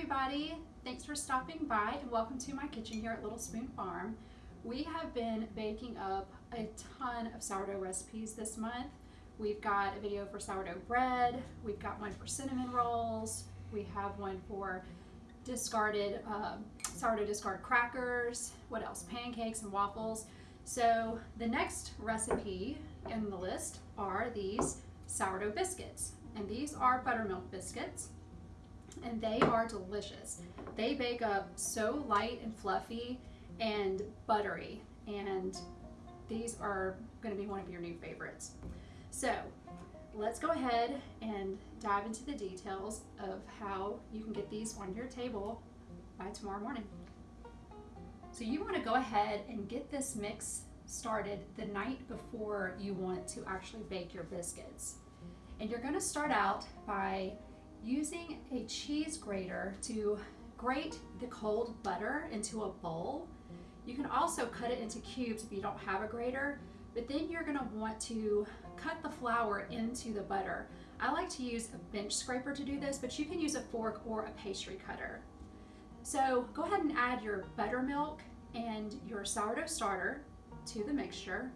everybody. Thanks for stopping by and welcome to my kitchen here at Little Spoon Farm. We have been baking up a ton of sourdough recipes this month. We've got a video for sourdough bread, we've got one for cinnamon rolls, we have one for discarded um, sourdough discard crackers, what else, pancakes and waffles. So the next recipe in the list are these sourdough biscuits. And these are buttermilk biscuits and they are delicious. They bake up so light and fluffy and buttery and these are going to be one of your new favorites. So let's go ahead and dive into the details of how you can get these on your table by tomorrow morning. So you want to go ahead and get this mix started the night before you want to actually bake your biscuits. And you're going to start out by using a cheese grater to grate the cold butter into a bowl. You can also cut it into cubes if you don't have a grater, but then you're gonna want to cut the flour into the butter. I like to use a bench scraper to do this, but you can use a fork or a pastry cutter. So go ahead and add your buttermilk and your sourdough starter to the mixture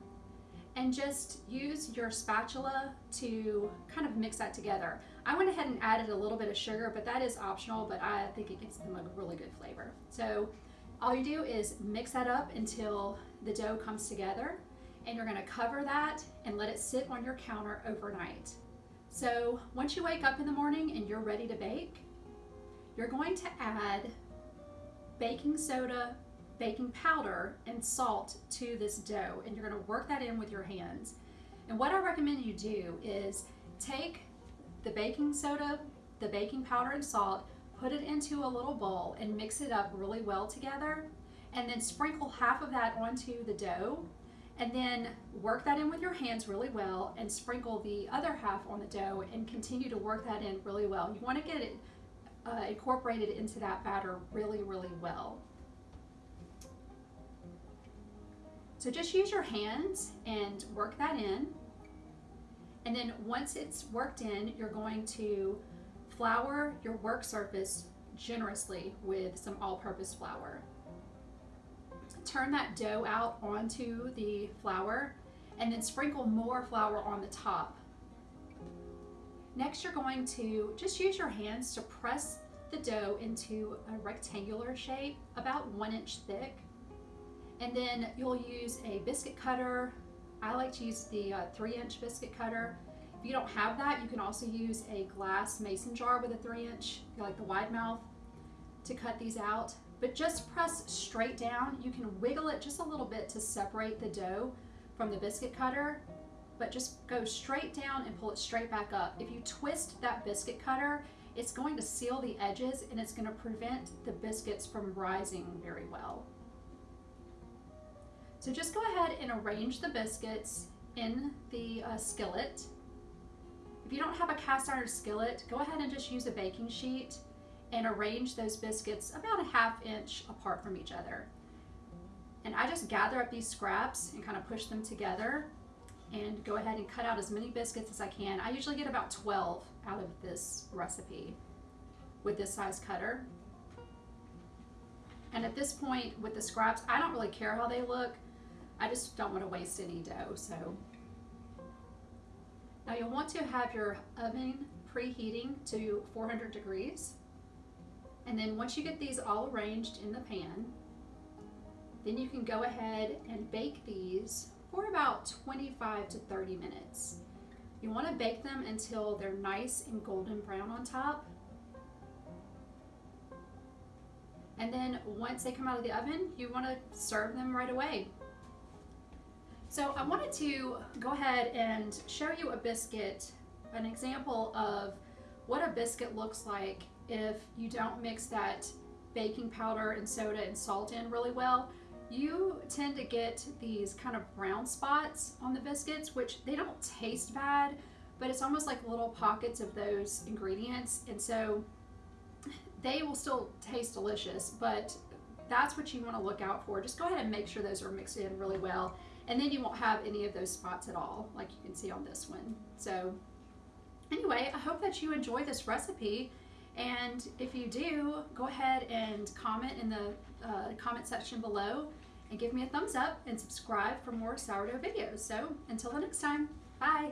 and just use your spatula to kind of mix that together. I went ahead and added a little bit of sugar, but that is optional, but I think it gives them a really good flavor. So all you do is mix that up until the dough comes together and you're gonna cover that and let it sit on your counter overnight. So once you wake up in the morning and you're ready to bake, you're going to add baking soda, baking powder and salt to this dough and you're going to work that in with your hands. And what I recommend you do is take the baking soda, the baking powder and salt, put it into a little bowl and mix it up really well together and then sprinkle half of that onto the dough and then work that in with your hands really well and sprinkle the other half on the dough and continue to work that in really well. You want to get it uh, incorporated into that batter really, really well. So just use your hands and work that in. And then once it's worked in, you're going to flour your work surface generously with some all-purpose flour. Turn that dough out onto the flour and then sprinkle more flour on the top. Next, you're going to just use your hands to press the dough into a rectangular shape, about one inch thick. And then you'll use a biscuit cutter. I like to use the uh, three inch biscuit cutter. If you don't have that, you can also use a glass mason jar with a three inch, like the wide mouth, to cut these out. But just press straight down. You can wiggle it just a little bit to separate the dough from the biscuit cutter, but just go straight down and pull it straight back up. If you twist that biscuit cutter, it's going to seal the edges and it's going to prevent the biscuits from rising very well. So just go ahead and arrange the biscuits in the uh, skillet. If you don't have a cast iron skillet, go ahead and just use a baking sheet and arrange those biscuits about a half inch apart from each other. And I just gather up these scraps and kind of push them together and go ahead and cut out as many biscuits as I can. I usually get about 12 out of this recipe with this size cutter. And at this point with the scraps, I don't really care how they look. I just don't want to waste any dough. So now you'll want to have your oven preheating to 400 degrees. And then once you get these all arranged in the pan, then you can go ahead and bake these for about 25 to 30 minutes. You want to bake them until they're nice and golden brown on top. And then once they come out of the oven, you want to serve them right away. So I wanted to go ahead and show you a biscuit, an example of what a biscuit looks like if you don't mix that baking powder and soda and salt in really well. You tend to get these kind of brown spots on the biscuits, which they don't taste bad, but it's almost like little pockets of those ingredients. And so they will still taste delicious, but that's what you want to look out for. Just go ahead and make sure those are mixed in really well and then you won't have any of those spots at all like you can see on this one so anyway I hope that you enjoy this recipe And if you do, go ahead and comment in the uh, comment section below and give me a thumbs up and subscribe for more sourdough videos. So until the next time, bye.